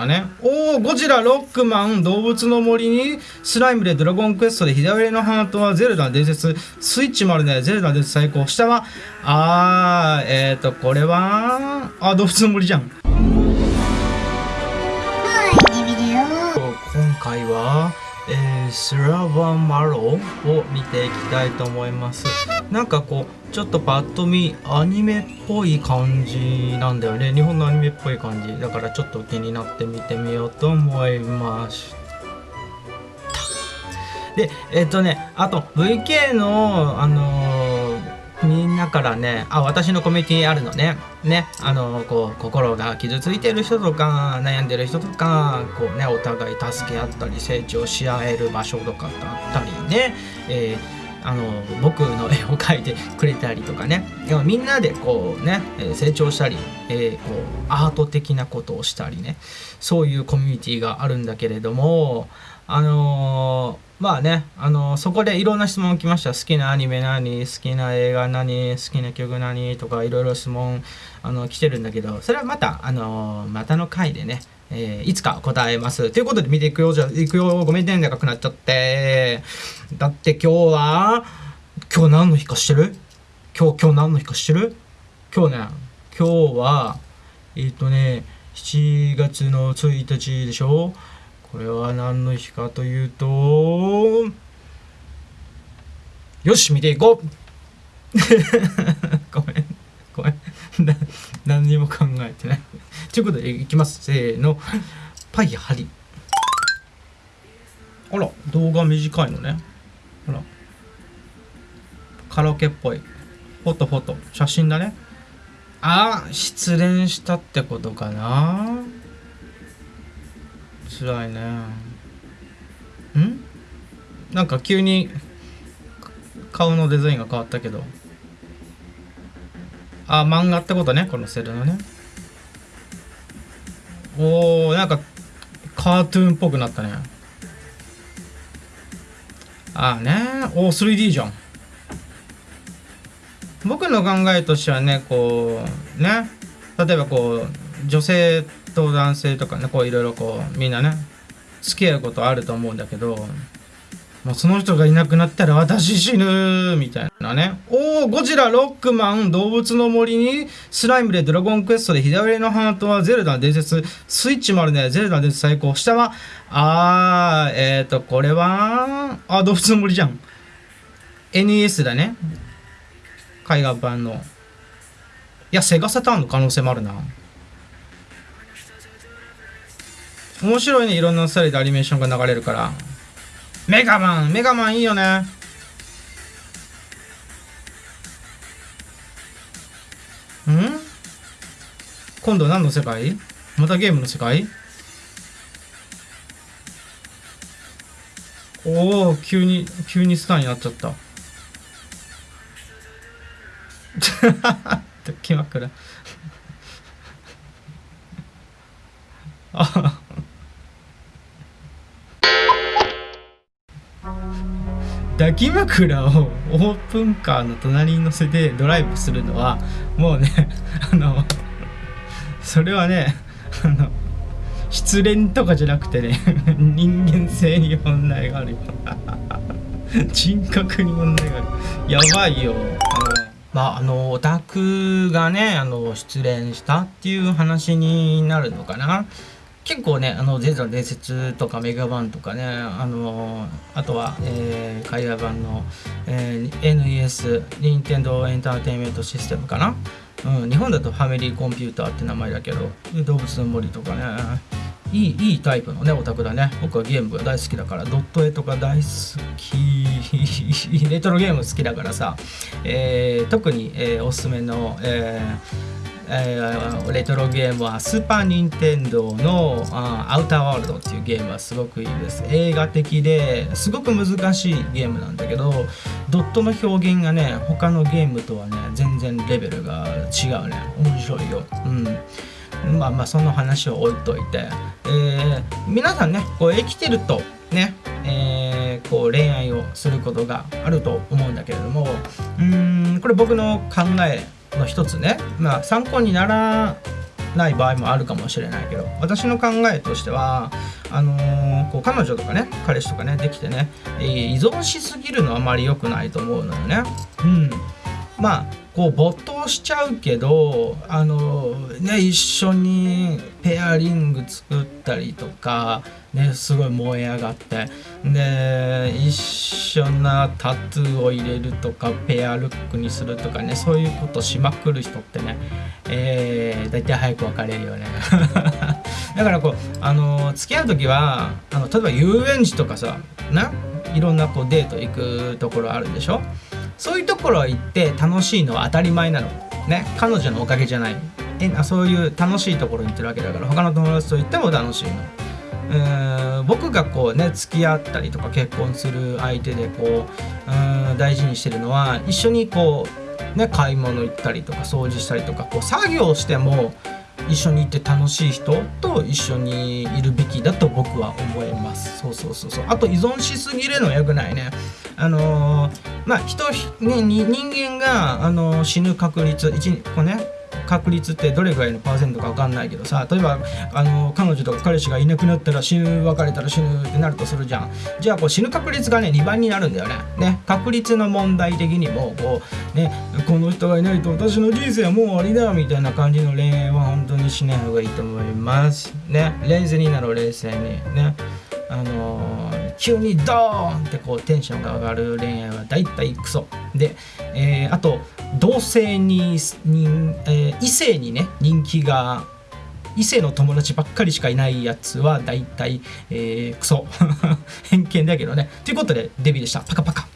なね。おおゴジラロックマン動物の森にスライムでドラゴンクエストで左上のハートはゼルダ伝説。スイッチもあるね。ゼルダ伝説最高。下はあーえっ、ー、とこれはあ動物の森じゃん。今回はえー、スラバマロを見ていきたいと思いますなんかこうちょっとパッと見アニメっぽい感じなんだよね。日本のアニメっぽい感じだからちょっと気になって見てみようと思いました。でえっ、とねあと VK のあのーみんなからねあ私のコミュニティあるのね。ねあのこう心が傷ついてる人とか悩んでる人とかこうねお互い助け合ったり成長し合える場所とかだったりね、えーあの僕の絵を描いてくれたりとかね。みんなでこうね成長したり、えー、こうアート的なことをしたりね。そういうコミュニティがあるんだけれどもあのーまあね、あのそこでいろんな質問来ました。好きなアニメ何？好きな映画何？好きな曲何？とかいろいろ質問あの来てるんだけど、それはまた、あのまたの回でね、えー、いつか答えます。ということで見ていくよ、じゃいくよ。ごめんね、長くなっちゃって。だって今日は、今日何の日か知ってる？今日、今日何の日か知ってる？今日ね、今日は、えっ、ー、とね、7月の1日でしょ？これは何の日かというとよし見ていこう何にも考えてない。ということでいきます。せーの。パイハリ。あら動画短いのね。ほら。カラオケっぽい。フォトフォト。写真だね。あ失恋したってことかな。辛いね。ん？なんか急に顔のデザインが変わったけどあ漫画ってことねこのセルのね。おーなんかカートゥーンっぽくなったね。ああね。お 3D じゃん。僕の考えとしてはねこうね。例えばこう女性と男性とかねこういろいろこうみんなね付き合うことあると思うんだけどもうその人がいなくなったら私死ぬみたいなね。おお、ゴジラ、ロックマン、動物の森に、スライムでドラゴンクエストで左上のハートはゼルダ伝説、スイッチもあるね、ゼルダ伝説最高。下は、あー、えっ、ー、と、これは、あ、動物の森じゃん。NES だね。海外版の。いや、セガサターンの可能性もあるな。面白いねいろんなスタイルでアニメーションが流れるからメガマンメガマンいいよね。ん？今度何の世界？またゲームの世界？おお急に急にスターになっちゃった。気枕あ 抱き枕をオープンカーの隣に乗せてドライブするのはもうね あのそれはねあの失恋とかじゃなくてね 人間性に問題があるよ。人格に問題がある。やばいよ。まああのオタクがねあの失恋したっていう話になるのかな。結構ね、あの、ゼルダの伝説とかメガバンとかね、あのあとは、えー、海外版の、えー、NES、任天堂エンターテインメントシステムかな？うん、日本だとファミリーコンピューターって名前だけど、動物の森とかね、いいいいタイプのねオタクだね。僕はゲームが大好きだからドット絵とか大好き。レトロゲーム好きだからさ、えー、特に、えー、おすすめの、えーえー、レトロゲームはスーパー・ニンテンドーのあアウターワールドっていうゲームはすごくいいです。映画的ですごく難しいゲームなんだけどドットの表現がね他のゲームとはね全然レベルが違うね。面白いよ。うん。まあまあその話を置いといて、えー、皆さんねこう生きてるとね、えー、こう恋愛をすることがあると思うんだけれどもうんこれ僕の考えの一つね、まあ、参考にならない場合もあるかもしれないけど私の考えとしてはあのー、こう彼女とかね彼氏とかねできてね、依存しすぎるのはあまり良くないと思うのよね。うんまあこう没頭しちゃうけどあのね一緒にペアリング作ったりとかねすごい燃え上がってで一緒なタトゥーを入れるとかペアルックにするとかねそういうことしまくる人ってねえー、大体早く別れるよね。だからこうあの付き合う時はあの例えば遊園地とかさないろんなこうデート行くところあるでしょ？そういうところ行って楽しいのは当たり前なの。ね彼女のおかげじゃない。えそういう楽しいところに行ってるわけだから他の友達と行っても楽しいの。えーん、僕がこうね付き合ったりとか結婚する相手でこううん大事にしてるのは一緒にこうね買い物行ったりとか掃除したりとかこう作業しても一緒にいて楽しい人と一緒にいるべきだと僕は思います。そうそうそうそう。あと依存しすぎるのはよくないね。あのー、まあ人、ね、人間が、あの、死ぬ確率1個ね確率ってどれぐらいのパーセントか分かんないけどさ例えばあの彼女とか彼氏がいなくなったら死ぬ別れたら死ぬってなるとするじゃん。じゃあこう死ぬ確率がね2倍になるんだよね。ね確率の問題的にもこうねこの人がいないと私の人生はもう終わりだみたいな感じの恋愛は本当にしない方がいいと思います。ね冷静になろう冷静に。ね。あのー、急にドーンってこうテンションが上がる恋愛は大体クソ。で、えー、あと同性にに、えー、異性にね人気が異性の友達ばっかりしかいないやつは大体、えー、クソ。偏見だけどね。ということでデビューでした。パカパカ。